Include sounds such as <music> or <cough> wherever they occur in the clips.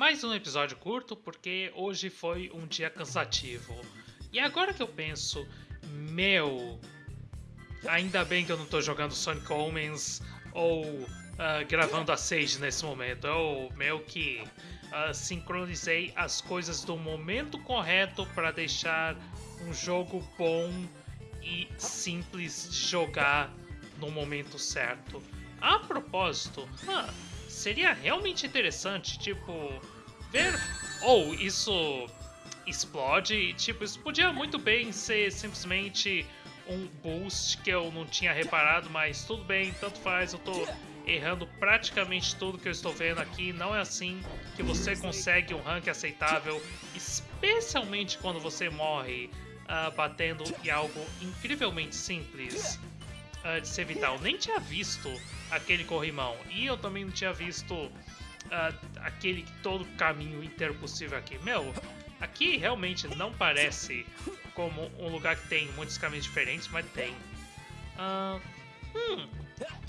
Mais um episódio curto porque hoje foi um dia cansativo. E agora que eu penso, meu, ainda bem que eu não tô jogando Sonic Omens ou uh, gravando a Sage nesse momento. Eu meio que uh, sincronizei as coisas do momento correto para deixar um jogo bom e simples de jogar no momento certo. A propósito, huh, seria realmente interessante, tipo. Ou oh, isso explode. Tipo, isso podia muito bem ser simplesmente um boost que eu não tinha reparado, mas tudo bem, tanto faz, eu tô errando praticamente tudo que eu estou vendo aqui. Não é assim que você consegue um rank aceitável, especialmente quando você morre uh, batendo em algo incrivelmente simples uh, de ser vital. Nem tinha visto aquele corrimão. E eu também não tinha visto uh, aquele todo caminho inteiro possível aqui. Meu, aqui realmente não parece como um lugar que tem muitos caminhos diferentes, mas tem. Uh, hum,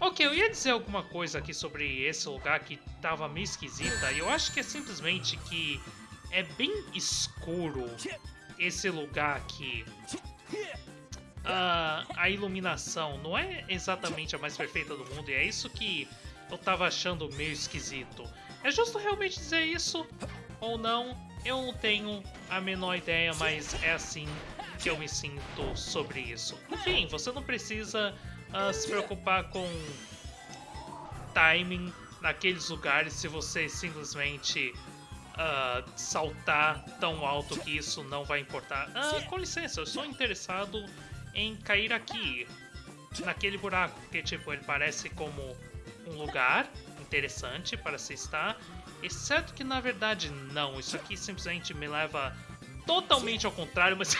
ok, eu ia dizer alguma coisa aqui sobre esse lugar que tava meio esquisita. E eu acho que é simplesmente que é bem escuro esse lugar aqui a, a iluminação não é exatamente a mais perfeita do mundo, e é isso que eu tava achando meio esquisito. É justo realmente dizer isso? Ou não? Eu não tenho a menor ideia, mas é assim que eu me sinto sobre isso. Enfim, você não precisa uh, se preocupar com timing naqueles lugares se você simplesmente uh, saltar tão alto que isso não vai importar. Ah, com licença, eu sou interessado em cair aqui, naquele buraco, porque tipo, ele parece como um lugar interessante para se estar, exceto que na verdade não, isso aqui simplesmente me leva totalmente ao contrário, mas...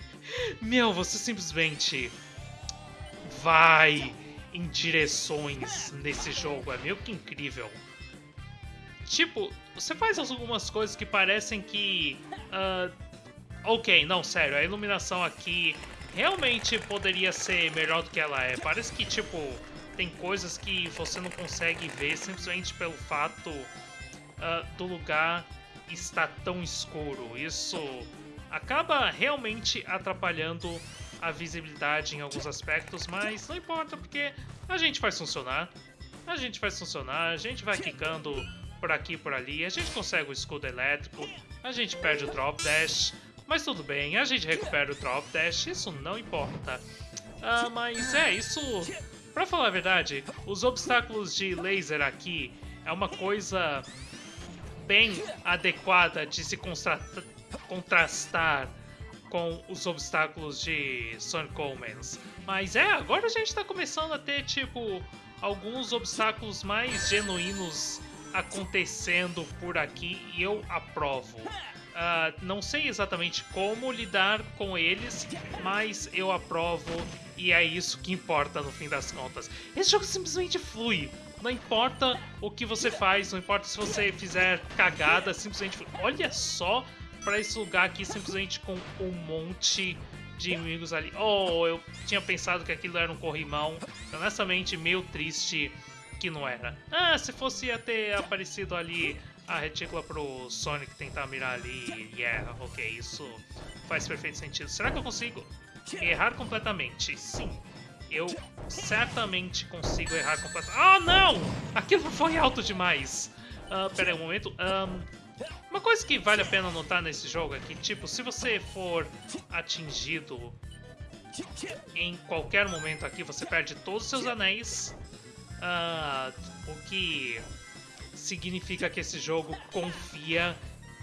<laughs> Meu, você simplesmente vai em direções nesse jogo, é meio que incrível. Tipo, você faz algumas coisas que parecem que... Uh, ok, não, sério, a iluminação aqui realmente poderia ser melhor do que ela é. Parece que, tipo, tem coisas que você não consegue ver simplesmente pelo fato uh, do lugar estar tão escuro. Isso acaba realmente atrapalhando a visibilidade em alguns aspectos, mas não importa porque a gente faz funcionar. A gente faz funcionar, a gente vai quicando por aqui e por ali, a gente consegue o escudo elétrico, a gente perde o drop dash, mas tudo bem, a gente recupera o Drop Dash, isso não importa. Ah, mas é, isso... Pra falar a verdade, os obstáculos de laser aqui é uma coisa bem adequada de se contrastar com os obstáculos de Sonic Omens. Mas é, agora a gente tá começando a ter, tipo, alguns obstáculos mais genuínos acontecendo por aqui e eu aprovo. Uh, não sei exatamente como lidar com eles, mas eu aprovo e é isso que importa no fim das contas. Esse jogo simplesmente flui. Não importa o que você faz, não importa se você fizer cagada, simplesmente flui. Olha só para esse lugar aqui, simplesmente com um monte de inimigos ali. Oh, eu tinha pensado que aquilo era um corrimão. Honestamente, meio triste que não era. Ah, se fosse ia ter aparecido ali a retícula pro Sonic tentar mirar ali. Yeah, ok, isso faz perfeito sentido. Será que eu consigo errar completamente? Sim. Eu certamente consigo errar completamente. Ah, não! Aquilo foi alto demais. Uh, pera aí um momento. Um, uma coisa que vale a pena notar nesse jogo é que, tipo, se você for atingido em qualquer momento aqui, você perde todos os seus anéis. Uh, o que significa que esse jogo confia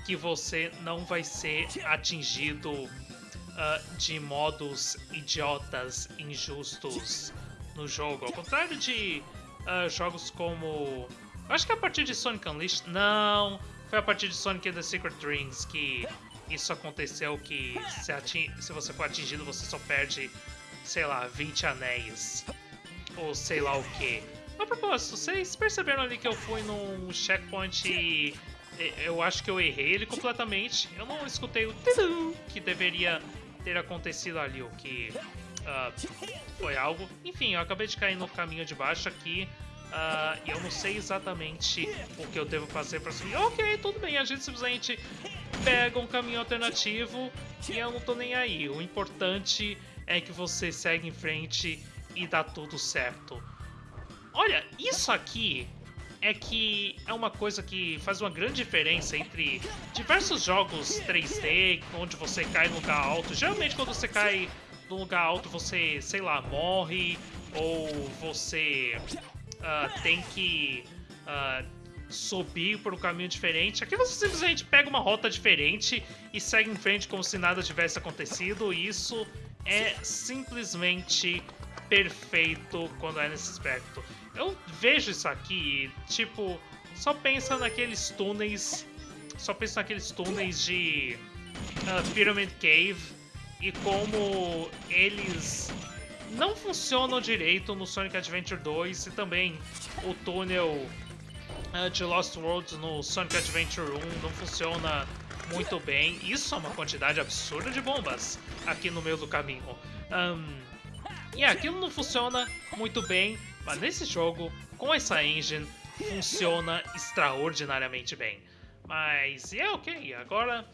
que você não vai ser atingido uh, de modos idiotas, injustos no jogo. Ao contrário de uh, jogos como. acho que é a partir de Sonic Unleashed. Não! Foi a partir de Sonic and the Secret Rings que isso aconteceu. Que se, ating... se você for atingido, você só perde, sei lá, 20 anéis. Ou sei lá o que. A propósito, vocês perceberam ali que eu fui num checkpoint e eu acho que eu errei ele completamente. Eu não escutei o que deveria ter acontecido ali, o que uh, foi algo. Enfim, eu acabei de cair no caminho de baixo aqui. Uh, eu não sei exatamente o que eu devo fazer para subir. Ok, tudo bem, a gente simplesmente pega um caminho alternativo e eu não tô nem aí. O importante é que você segue em frente e dá tudo certo. Olha, isso aqui é que é uma coisa que faz uma grande diferença entre diversos jogos 3D, onde você cai no lugar alto. Geralmente quando você cai no lugar alto você, sei lá, morre ou você uh, tem que uh, subir por um caminho diferente. Aqui você simplesmente pega uma rota diferente e segue em frente como se nada tivesse acontecido. E isso é simplesmente perfeito quando é nesse aspecto. Eu vejo isso aqui, tipo, só pensa naqueles túneis, só pensa naqueles túneis de uh, Pyramid Cave e como eles não funcionam direito no Sonic Adventure 2 e também o túnel uh, de Lost Worlds no Sonic Adventure 1 não funciona muito bem. Isso é uma quantidade absurda de bombas aqui no meio do caminho. Um, e aquilo não funciona muito bem, mas nesse jogo, com essa engine, funciona extraordinariamente bem. Mas é ok, agora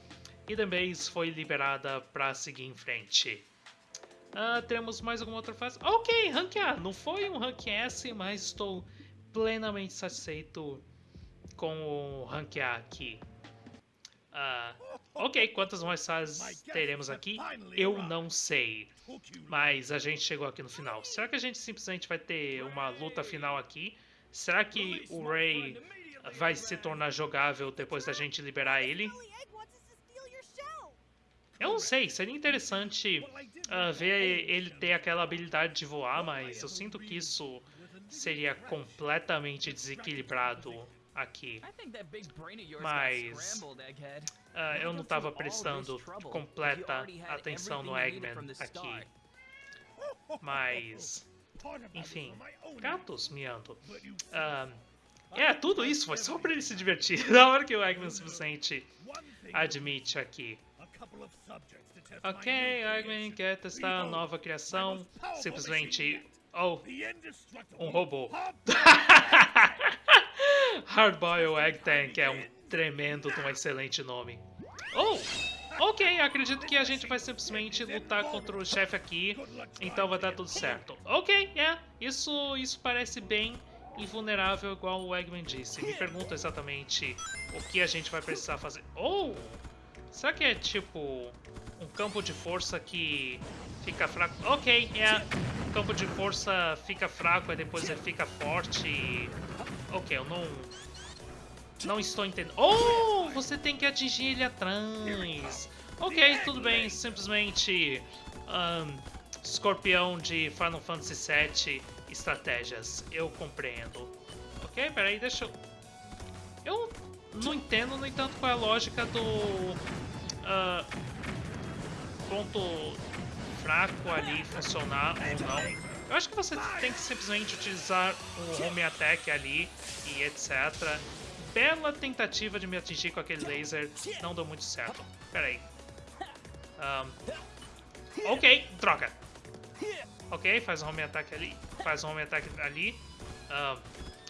Hidden Base foi liberada para seguir em frente. Uh, temos mais alguma outra fase? Ok, Rank A. Não foi um Rank S, mas estou plenamente satisfeito com o Rank A aqui. Uh, ok, quantas mais fases teremos aqui? Eu não sei. Mas a gente chegou aqui no final. Será que a gente simplesmente vai ter uma luta final aqui? Será que o Ray vai se tornar jogável depois da gente liberar ele? Eu não sei, seria interessante uh, ver ele ter aquela habilidade de voar, mas eu sinto que isso seria completamente desequilibrado aqui. Mas uh, eu não estava prestando completa atenção no Eggman aqui. Mas, enfim, gatos miando. Uh, é, tudo isso foi só para ele se divertir. <laughs> Na hora que o Eggman simplesmente admite aqui. Ok, Eggman quer testar a nova criação. Simplesmente. Oh, um robô. <laughs> <laughs> Hardboiled Egg Tank é um tremendo um excelente nome. Oh! Ok, acredito que a gente vai simplesmente lutar contra o chefe aqui, então vai dar tudo certo. Ok, é, yeah, isso, isso parece bem invulnerável, igual o Eggman disse. Me pergunto exatamente o que a gente vai precisar fazer. Oh! Será que é tipo um campo de força que fica fraco? Ok, é. Yeah. Campo de força fica fraco e depois ele fica forte. Ok, eu não... Não estou entendendo. Oh, você tem que atingir ele atrás. Ok, tudo bem. Simplesmente... Um, escorpião de Final Fantasy VII estratégias. Eu compreendo. Ok, peraí, deixa eu... Eu não entendo, no entanto, qual é a lógica do... Uh, ponto fraco ali funcionar ou não. Eu acho que você tem que simplesmente utilizar o home attack ali e etc. Bela tentativa de me atingir com aquele laser, não deu muito certo. Pera aí. Um, ok, troca. Ok, faz o home attack ali. Faz o home attack ali. Um,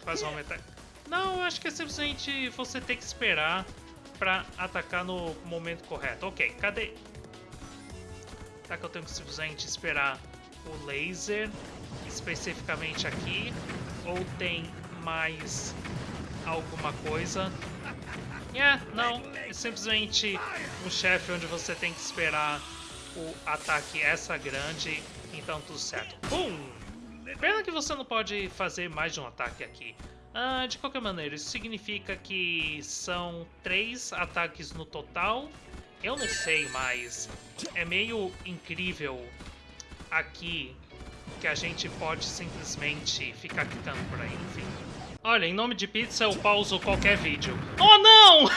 faz o home attack. Não, eu acho que é simplesmente você ter que esperar pra atacar no momento correto. Ok, cadê? Será que eu tenho que simplesmente esperar o laser, especificamente aqui, ou tem mais alguma coisa? <laughs> É, não, é simplesmente um chefe onde você tem que esperar o ataque essa grande, então tudo certo. Pum! Pena que você não pode fazer mais de um ataque aqui. Ah, de qualquer maneira, isso significa que são três ataques no total. Eu não sei, mas é meio incrível aqui que a gente pode simplesmente ficar clicando por aí, enfim. Olha, em nome de pizza eu pauso qualquer vídeo. Oh, não!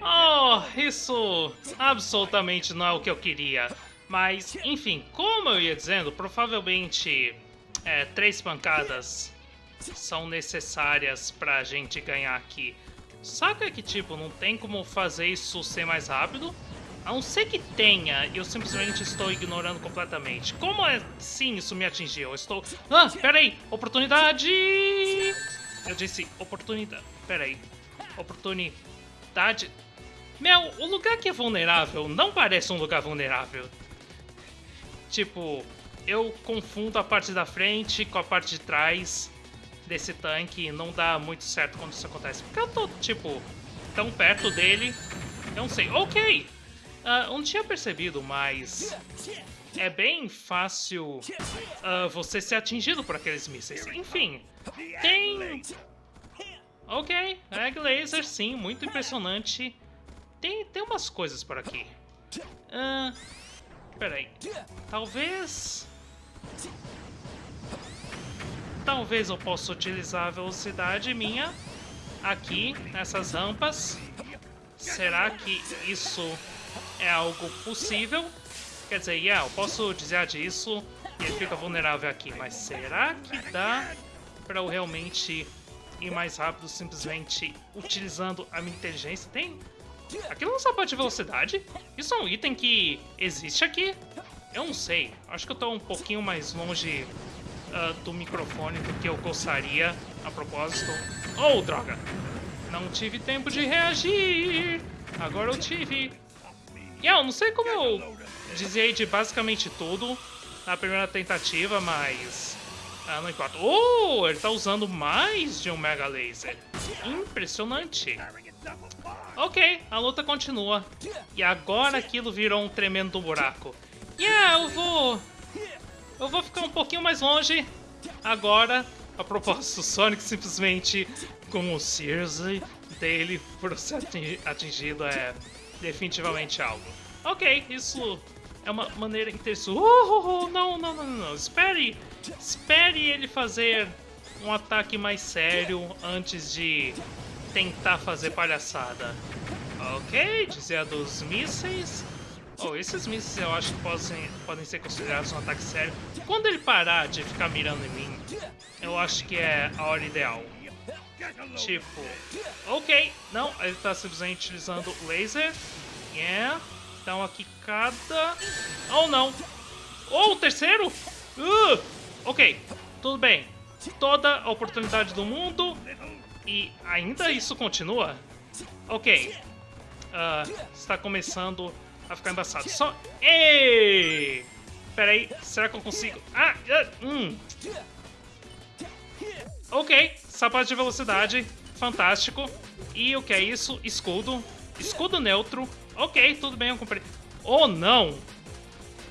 <laughs> oh, isso absolutamente não é o que eu queria. Mas, enfim, como eu ia dizendo, provavelmente é, três pancadas são necessárias pra gente ganhar aqui. Saca que, tipo, não tem como fazer isso ser mais rápido? A não ser que tenha, eu simplesmente estou ignorando completamente. Como assim isso me atingiu? Eu estou... Ah, peraí! Oportunidade! Eu disse oportunidade... Peraí. Oportunidade... Meu, o lugar que é vulnerável não parece um lugar vulnerável. Tipo, eu confundo a parte da frente com a parte de trás desse tanque e não dá muito certo quando isso acontece. Porque eu tô, tipo, tão perto dele, eu não sei. Ok! Uh, não tinha percebido, mas é bem fácil uh, você ser atingido por aqueles mísseis. Enfim, tem... Ok, Egg Laser, sim, muito impressionante. Tem, tem umas coisas por aqui. Uh, peraí. Talvez... Talvez eu possa utilizar a velocidade minha aqui, nessas rampas. Será que isso é algo possível. Quer dizer, yeah, eu posso desviar disso e ele fica vulnerável aqui, mas será que dá para eu realmente ir mais rápido simplesmente utilizando a minha inteligência? Tem... Aquilo não é sapato de velocidade? Isso é um item que existe aqui? Eu não sei. Acho que eu tô um pouquinho mais longe uh, do microfone do que eu gostaria, a propósito. Oh, droga! Não tive tempo de reagir! Agora eu tive. Yeah, eu não sei como eu dizia de basicamente tudo na primeira tentativa, mas... Ah, não importa. Oh, ele tá usando mais de um Mega Laser. Impressionante. Ok, a luta continua. E agora aquilo virou um tremendo buraco. Yeah, eu vou... Eu vou ficar um pouquinho mais longe agora. A propósito, <laughs> Sonic simplesmente com o Sears dele por ser atingido é definitivamente algo. Ok, isso é uma maneira interessante. Uh, uh, uh, não, não, não, não, espere! Espere ele fazer um ataque mais sério antes de tentar fazer palhaçada. Ok, dizia dos mísseis. Oh, esses mísseis eu acho que podem, podem ser considerados um ataque sério. Quando ele parar de ficar mirando em mim, eu acho que é a hora ideal. Tipo, ok, não, ele está simplesmente utilizando laser. Yeah. Então aqui cada... Oh, não. Oh, o terceiro? Uh, ok, tudo bem. Toda a oportunidade do mundo. E ainda isso continua? Ok. Uh, está começando a ficar embaçado. Só... Ei! Pera aí, será que eu consigo... Ah! Uh, hum. Ok, sapato de velocidade. Fantástico. E o que é isso? Escudo. Escudo neutro. Ok, tudo bem, eu comprei. Oh, não!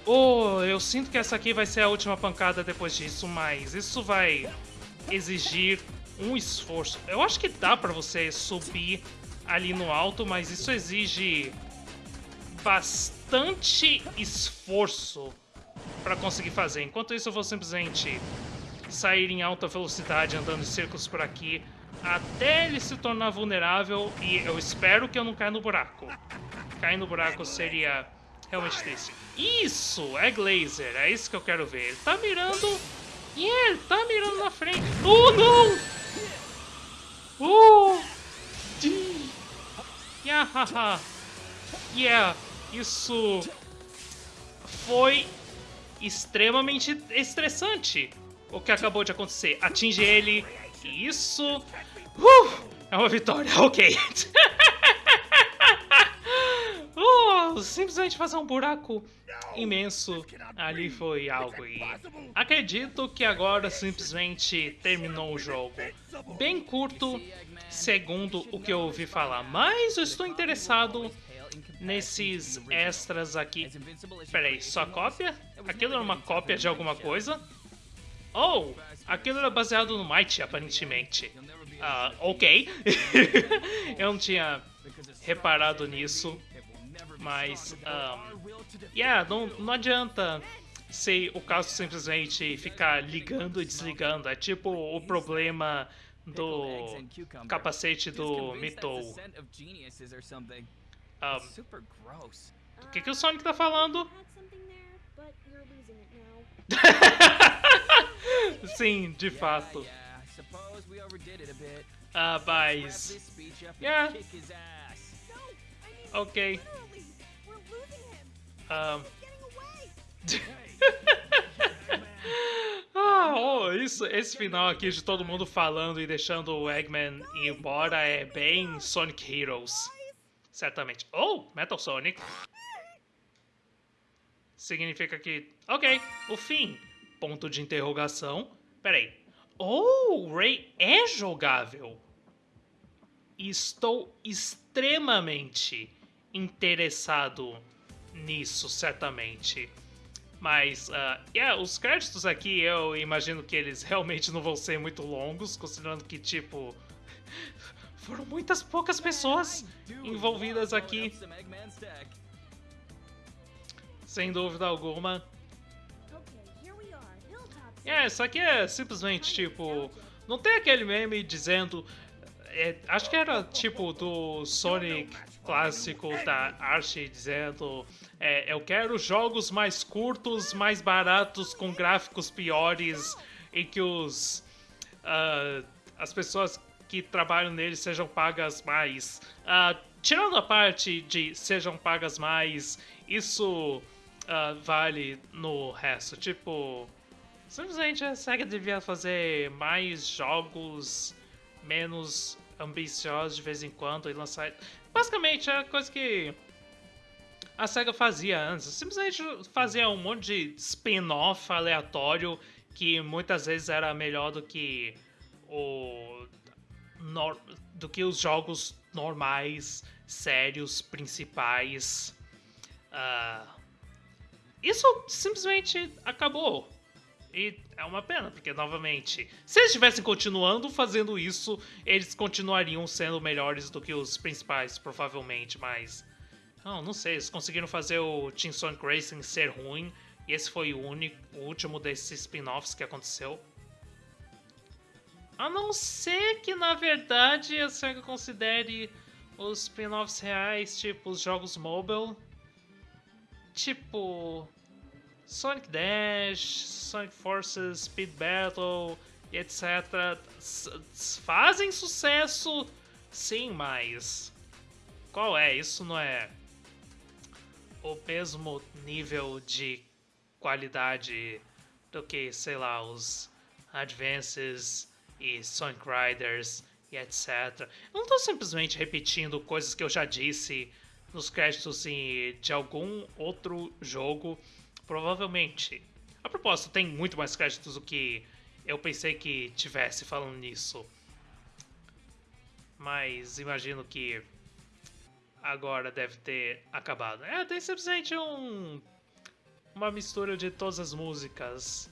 Oh, eu sinto que essa aqui vai ser a última pancada depois disso, mas isso vai exigir um esforço. Eu acho que dá pra você subir ali no alto, mas isso exige bastante esforço para conseguir fazer. Enquanto isso, eu vou simplesmente sair em alta velocidade andando em círculos por aqui até ele se tornar vulnerável e eu espero que eu não caia no buraco. Cair no buraco seria realmente triste. Isso! É Glazer, é isso que eu quero ver. Ele tá mirando... E yeah, ele tá mirando na frente. Oh, não! Oh! Yeah, yeah, isso foi extremamente estressante o que acabou de acontecer. Atinge ele, isso... Uh, é uma vitória, <laughs> ok. <laughs> uh, simplesmente fazer um buraco imenso ali foi algo e acredito que agora simplesmente terminou o jogo. Bem curto, segundo o que eu ouvi falar, mas eu estou interessado nesses extras aqui. Peraí, só cópia? Aquilo era uma cópia de alguma coisa? Oh, aquilo era baseado no Might, aparentemente. Uh, ok. <laughs> eu não tinha reparado nisso. Mas, um, yeah, não, não adianta ser o caso simplesmente ficar ligando e desligando. É tipo o problema do capacete do Mitou. Um, o que, que o Sonic tá falando? <laughs> <laughs> Sim, de fato. Ah, mas... Yeah. Ok. Um... <laughs> ah, oh, isso, esse final aqui de todo mundo falando e deixando o Eggman ir embora é bem Sonic Heroes. Certamente. Oh, Metal Sonic. Significa que... Ok, o fim. Ponto de interrogação. Peraí. Oh, o Ray é jogável. Estou extremamente interessado nisso, certamente. Mas, uh, yeah, os créditos aqui eu imagino que eles realmente não vão ser muito longos, considerando que, tipo, <laughs> foram muitas poucas pessoas envolvidas aqui. Sem dúvida alguma. É, isso aqui é simplesmente tipo. Não tem aquele meme dizendo. É, acho que era tipo do Sonic clássico da Archie dizendo. É, eu quero jogos mais curtos, mais baratos, com gráficos piores e que os. Uh, as pessoas que trabalham nele sejam pagas mais. Uh, tirando a parte de sejam pagas mais, isso uh, vale no resto. Tipo, simplesmente a SEGA devia fazer mais jogos menos ambiciosos de vez em quando e lançar. Basicamente, é a coisa que a SEGA fazia antes. Simplesmente fazia um monte de spin-off aleatório que muitas vezes era melhor do que o do que os jogos normais, sérios, principais. Uh, isso simplesmente acabou. E é uma pena, porque, novamente, se eles estivessem continuando fazendo isso, eles continuariam sendo melhores do que os principais, provavelmente, mas. Não, não sei, eles conseguiram fazer o Team Sonic Racing ser ruim, e esse foi o, único, o último desses spin-offs que aconteceu. A não ser que, na verdade, a SEGA considere os spin-offs reais, tipo os jogos mobile, tipo Sonic Dash, Sonic Forces, Speed Battle etc. fazem sucesso, sim, mas qual é? Isso não é o mesmo nível de qualidade do que, sei lá, os Advances e Sonic Riders e etc. Eu não estou simplesmente repetindo coisas que eu já disse nos créditos de algum outro jogo. Provavelmente. A propósito, tem muito mais créditos do que eu pensei que tivesse falando nisso. Mas imagino que agora deve ter acabado. É, tem simplesmente um uma mistura de todas as músicas.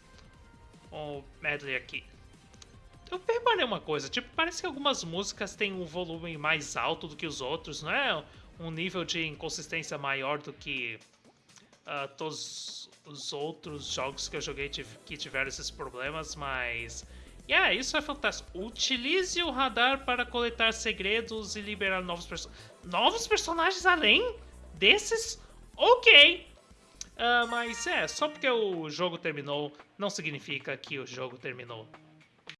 Um medley aqui. Eu reparei uma coisa, tipo, parece que algumas músicas têm um volume mais alto do que os outros, não é um nível de inconsistência maior do que uh, todos os outros jogos que eu joguei que tiveram esses problemas, mas... Yeah, isso é fantástico. Utilize o radar para coletar segredos e liberar novos personagens. Novos personagens além desses? Ok! Uh, mas é, só porque o jogo terminou, não significa que o jogo terminou.